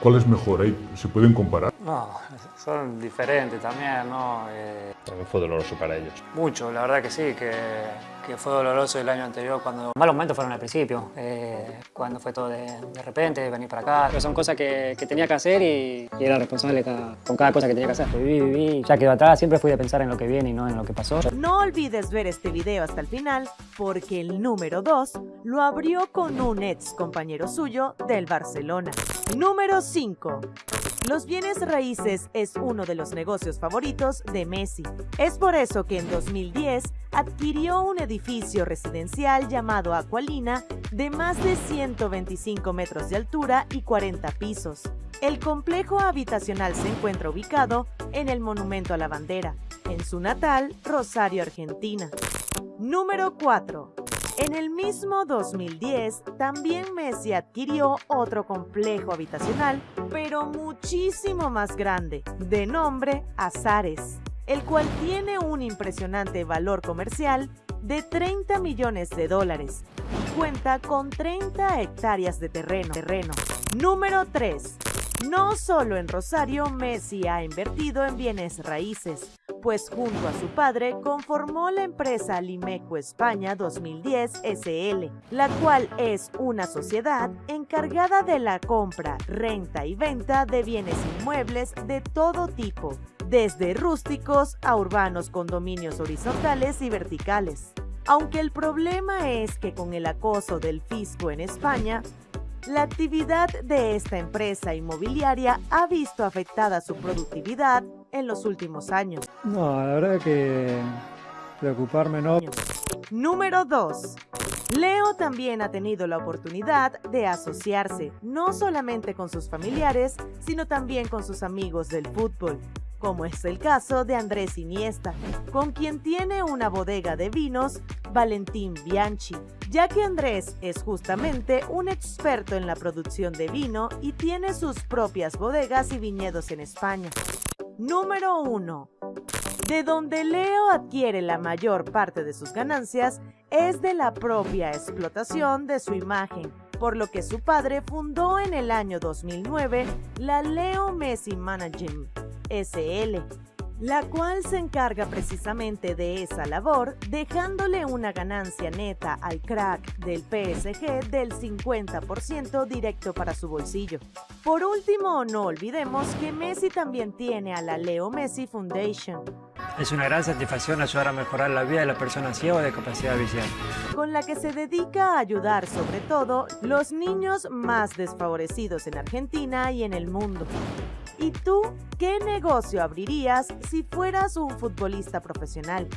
¿Cuál es mejor? ¿Hay- ¿Se pueden comparar? No, son diferentes también, ¿no? Eh, También fue doloroso para ellos. mucho, la verdad que sí, que, que fue doloroso el año anterior cuando... Malos momentos fueron al principio, eh, cuando fue todo de, de repente, venir para acá. Pero son cosas que, que tenía que hacer y, y era responsable cada- con cada cosa que tenía que hacer. Viví, viví, ya quedó atrás, siempre fui de pensar en lo que viene y no en lo que pasó. No olvides ver este video hasta el final porque el número 2 lo abrió con un ex compañero suyo del Barcelona. Número 5. Los bienes raíces es uno de los negocios favoritos de Messi. Es por eso que en 2010 adquirió un edificio residencial llamado Aqualina de más de 125 metros de altura y 40 pisos. El complejo habitacional se encuentra ubicado en el Monumento a la Bandera, en su natal Rosario, Argentina. Número 4. En el mismo 2010, también Messi adquirió otro complejo habitacional, pero muchísimo más grande, de nombre Azares, el cual tiene un impresionante valor comercial de 30 millones de dólares cuenta con 30 hectáreas de terreno. terreno. Número 3. No solo en Rosario, Messi ha invertido en bienes raíces, pues junto a su padre conformó la empresa Limeco España 2010 SL, la cual es una sociedad encargada de la compra, renta y venta de bienes inmuebles de todo tipo, desde rústicos a urbanos condominios horizontales y verticales. Aunque el problema es que con el acoso del fisco en España, la actividad de esta empresa inmobiliaria ha visto afectada su productividad en los últimos años. No, la verdad que preocuparme no. Número 2. Leo también ha tenido la oportunidad de asociarse no solamente con sus familiares, sino también con sus amigos del fútbol, como es el caso de Andrés Iniesta, con quien tiene una bodega de vinos, Valentín Bianchi, ya que Andrés es justamente un experto en la producción de vino y tiene sus propias bodegas y viñedos en España. Número 1. De donde Leo adquiere la mayor parte de sus ganancias es de la propia explotación de su imagen, por lo que su padre fundó en el año 2009 la Leo Messi Management SL, la cual se encarga precisamente de esa labor, dejándole una ganancia neta al crack del PSG del 50% directo para su bolsillo. Por último, no olvidemos que Messi también tiene a la Leo Messi Foundation, Es una gran satisfacción ayudar a mejorar la vida de las personas ciegas de capacidad visual. con la que se dedica a ayudar sobre todo los niños más desfavorecidos en Argentina y en el mundo. ¿Y tú qué negocio abrirías si fueras un futbolista profesional?